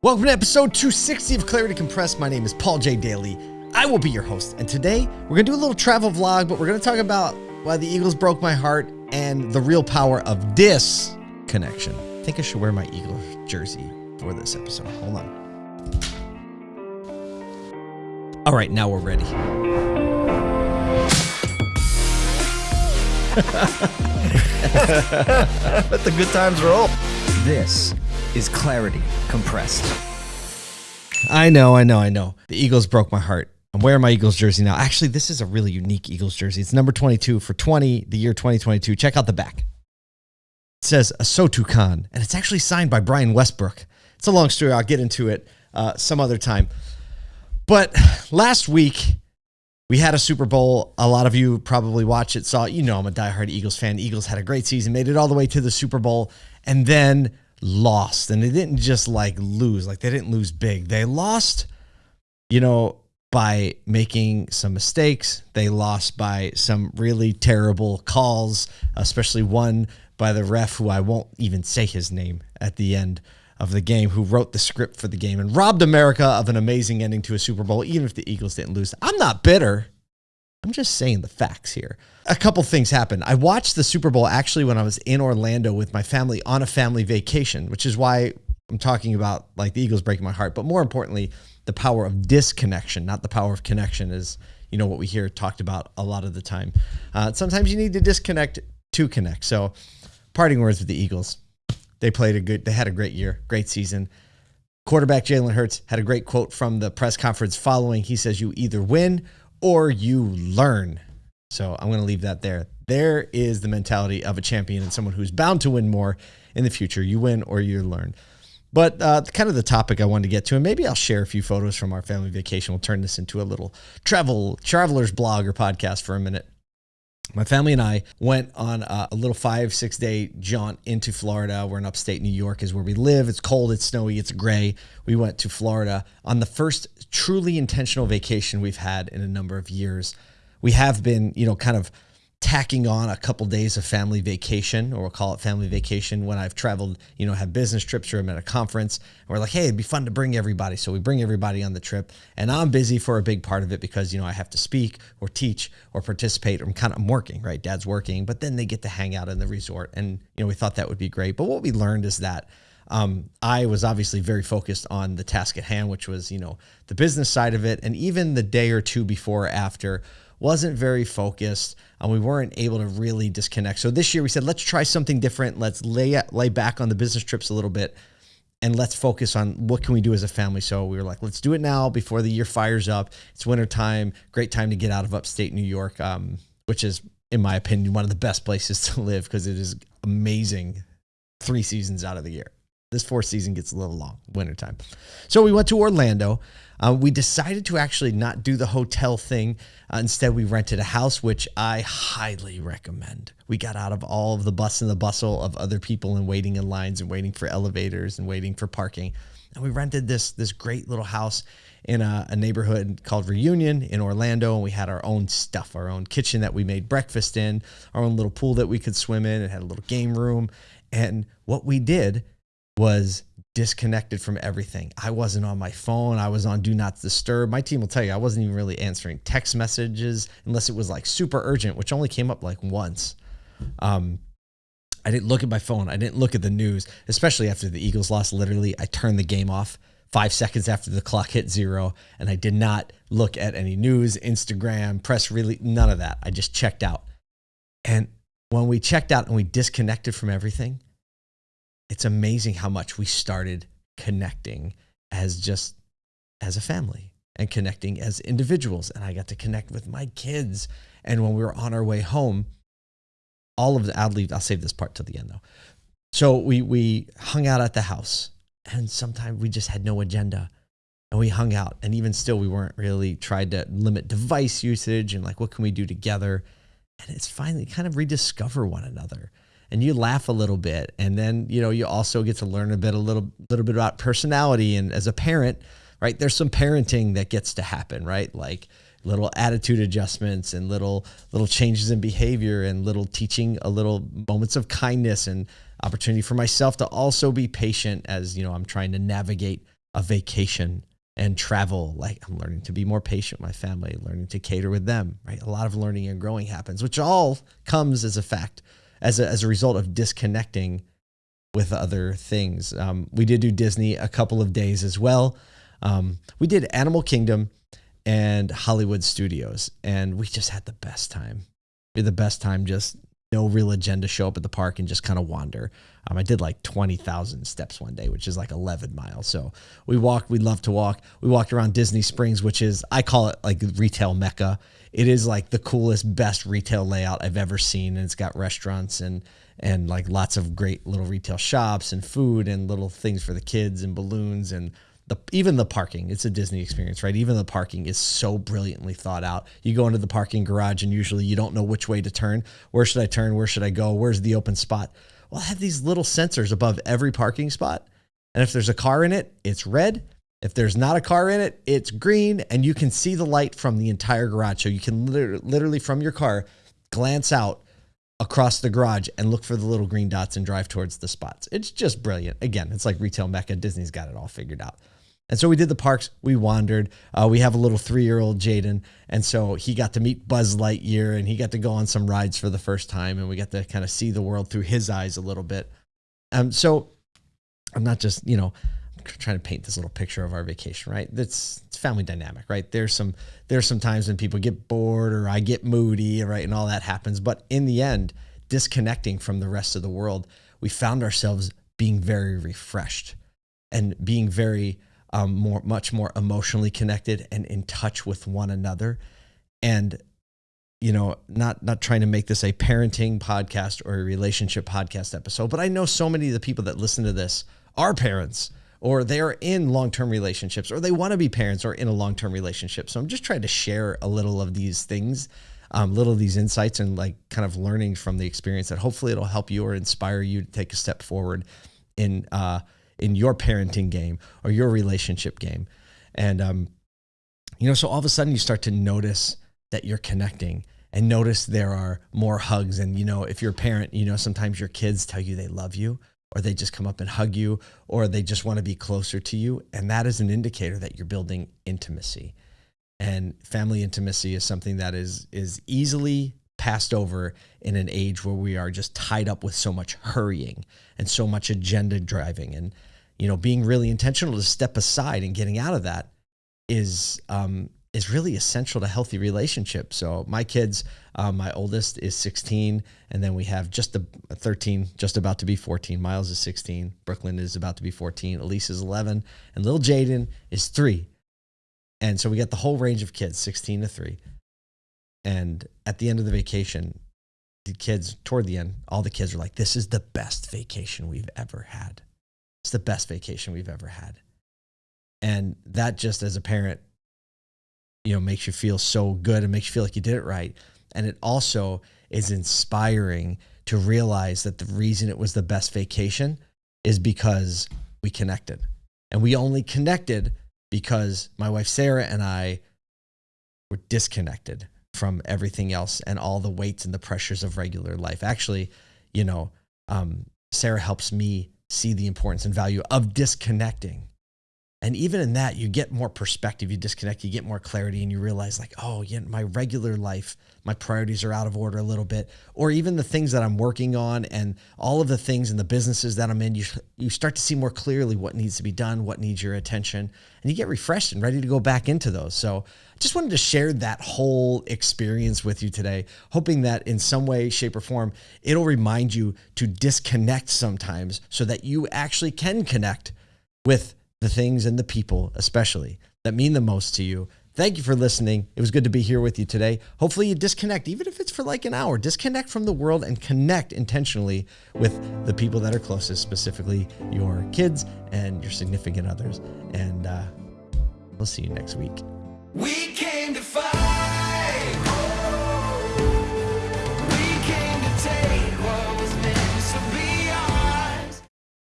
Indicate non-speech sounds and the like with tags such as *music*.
Welcome to episode 260 of Clarity Compressed. My name is Paul J. Daly. I will be your host. And today we're going to do a little travel vlog, but we're going to talk about why the Eagles broke my heart and the real power of disconnection. I think I should wear my Eagles jersey for this episode. Hold on. All right, now we're ready. *laughs* Let the good times roll. This is Clarity Compressed. I know, I know, I know. The Eagles broke my heart. I'm wearing my Eagles jersey now. Actually, this is a really unique Eagles jersey. It's number 22 for 20, the year 2022. Check out the back. It says Asotu Khan, and it's actually signed by Brian Westbrook. It's a long story. I'll get into it uh, some other time. But last week, we had a Super Bowl. A lot of you probably watched it, saw, you know, I'm a diehard Eagles fan. Eagles had a great season, made it all the way to the Super Bowl, and then lost. And they didn't just like lose, like they didn't lose big. They lost, you know, by making some mistakes. They lost by some really terrible calls, especially one by the ref who I won't even say his name at the end of the game, who wrote the script for the game and robbed America of an amazing ending to a Super Bowl, even if the Eagles didn't lose. I'm not bitter. I'm just saying the facts here. A couple things happened. I watched the Super Bowl actually when I was in Orlando with my family on a family vacation, which is why I'm talking about like the Eagles breaking my heart, but more importantly, the power of disconnection, not the power of connection, is you know what we hear talked about a lot of the time. Uh, sometimes you need to disconnect to connect. So, parting words with the Eagles. They played a good. They had a great year, great season. Quarterback Jalen Hurts had a great quote from the press conference following. He says, "You either win or you learn." So I'm going to leave that there. There is the mentality of a champion and someone who's bound to win more in the future. You win or you learn. But uh, kind of the topic I wanted to get to, and maybe I'll share a few photos from our family vacation. We'll turn this into a little travel traveler's blog or podcast for a minute. My family and I went on a, little five, six day jaunt into Florida. We're in upstate New York, is where we live. It's cold, it's snowy, it's gray. We went to Florida on the first truly intentional vacation we've had in a number of years. We have been, you know, kind of tacking on a couple days of family vacation, or we'll call it family vacation when I've traveled, you know, have business trips or I'm at a conference. And we're like, hey, it'd be fun to bring everybody. So we bring everybody on the trip. And I'm busy for a big part of it because, you know, I have to speak or teach or participate. I'm kind of I'm working, right? Dad's working, but then they get to hang out in the resort. And, you know, we thought that would be great. But what we learned is that um, I was obviously very focused on the task at hand, which was, you know, the business side of it. And even the day or two before or after, wasn't very focused and we weren't able to really disconnect. So this year we said, let's try something different. Let's lay lay back on the business trips a little bit and let's focus on what can we do as a family. So we were like, let's do it now before the year fires up. It's winter time, great time to get out of upstate New York, um, which is, in my opinion, one of the best places *laughs* to live because it is amazing three seasons out of the year. This fourth season gets a little long, wintertime. So we went to Orlando. Uh, we decided to actually not do the hotel thing. Uh, instead, we rented a house, which I highly recommend. We got out of all of the bus and the bustle of other people and waiting in lines and waiting for elevators and waiting for parking. And we rented this this great little house in a, a neighborhood called Reunion in Orlando. And we had our own stuff, our own kitchen that we made breakfast in, our own little pool that we could swim in. It had a little game room. And what we did was disconnected from everything. I wasn't on my phone. I was on do not disturb. My team will tell you I wasn't even really answering text messages unless it was like super urgent, which only came up like once. Um, I didn't look at my phone. I didn't look at the news, especially after the Eagles lost. Literally, I turned the game off five seconds after the clock hit zero, and I did not look at any news, Instagram, press really none of that. I just checked out. And when we checked out and we disconnected from everything, it's amazing how much we started connecting as just as a family and connecting as individuals. And I got to connect with my kids. And when we were on our way home, all of the, I'll leave, I'll save this part till the end though. So we, we hung out at the house and sometimes we just had no agenda and we hung out. And even still, we weren't really tried to limit device usage and like, what can we do together? And it's finally kind of rediscover one another and you laugh a little bit and then you know you also get to learn a bit a little little bit about personality and as a parent right there's some parenting that gets to happen right like little attitude adjustments and little little changes in behavior and little teaching a little moments of kindness and opportunity for myself to also be patient as you know I'm trying to navigate a vacation and travel. Like I'm learning to be more patient with my family, learning to cater with them, right? A lot of learning and growing happens, which all comes as a fact, as a, as a result of disconnecting with other things. Um, we did do Disney a couple of days as well. Um, we did Animal Kingdom and Hollywood Studios, and we just had the best time. We had the best time just no real agenda show up at the park and just kind of wander. Um, I did like 20,000 steps one day, which is like 11 miles. So we walked, we love to walk. We walked around Disney Springs, which is, I call it like retail mecca. It is like the coolest, best retail layout I've ever seen. And it's got restaurants and, and like lots of great little retail shops and food and little things for the kids and balloons and the even the parking it's a disney experience right? Even the parking is so brilliantly thought out. You go into the parking garage and usually you don't know which way to turn. Where should i turn? Where should i go? Where's the open spot? Well i have these little sensors above every parking spot. And if there's a car in it it's red. If there's not a car in it it's green. And you can see the light from the entire garage. So you can literally from your car glance out across the garage and look for the little green dots and drive towards the spots. It's just brilliant. Again, it's like retail mecca. Disney's got it all figured out. And so we did the parks. We wandered. Uh, we have a little three-year-old Jaden, and so he got to meet Buzz Lightyear, and he got to go on some rides for the first time, and we got to kind of see the world through his eyes a little bit. Um, so I'm not just you know trying to paint this little picture of our vacation, right? That's it's family dynamic, right? There's some there's some times when people get bored or I get moody, right, and all that happens. But in the end, disconnecting from the rest of the world, we found ourselves being very refreshed and being very um, more, much more emotionally connected and in touch with one another. And, you know, not, not trying to make this a parenting podcast or a relationship podcast episode, but I know so many of the people that listen to this are parents or they are in long-term relationships or they want to be parents or in a long-term relationship. So I'm just trying to share a little of these things, um, little of these insights and like kind of learning from the experience that hopefully it'll help you or inspire you to take a step forward in, uh, in your parenting game or your relationship game. And, um, you know, so all of a sudden you start to notice that you're connecting and notice there are more hugs. And, you know, if you're a parent, you know, sometimes your kids tell you they love you or they just come up and hug you or they just want to be closer to you. And that is an indicator that you're building intimacy. And family intimacy is something that is, is easily passed over in an age where we are just tied up with so much hurrying and so much agenda driving and you know, being really intentional to step aside and getting out of that is um, is really essential to healthy relationships. So my kids, um, my oldest is 16, and then we have just a 13, just about to be 14. Miles is 16. Brooklyn is about to be 14. Elise is 11, and little Jaden is three. And so we got the whole range of kids, 16 to three. And at the end of the vacation, the kids, toward the end, all the kids are like, "This is the best vacation we've ever had." It's the best vacation we've ever had. And that just as a parent, you know, makes you feel so good and makes you feel like you did it right. And it also is inspiring to realize that the reason it was the best vacation is because we connected. And we only connected because my wife Sarah and I were disconnected from everything else and all the weights and the pressures of regular life. Actually, you know, um, Sarah helps me see the importance and value of disconnecting. And even in that, you get more perspective. You disconnect, you get more clarity, and you realize, like, oh, yeah, my regular life, my priorities are out of order a little bit. Or even the things that I'm working on and all of the things in the businesses that I'm in, you, you start to see more clearly what needs to be done, what needs your attention, and you get refreshed and ready to go back into those. So I just wanted to share that whole experience with you today, hoping that in some way, shape, or form, it'll remind you to disconnect sometimes so that you actually can connect with the things and the people, especially that mean the most to you. Thank you for listening. It was good to be here with you today. Hopefully, you disconnect, even if it's for like an hour. Disconnect from the world and connect intentionally with the people that are closest, specifically your kids and your significant others. And uh, we'll see you next week. We.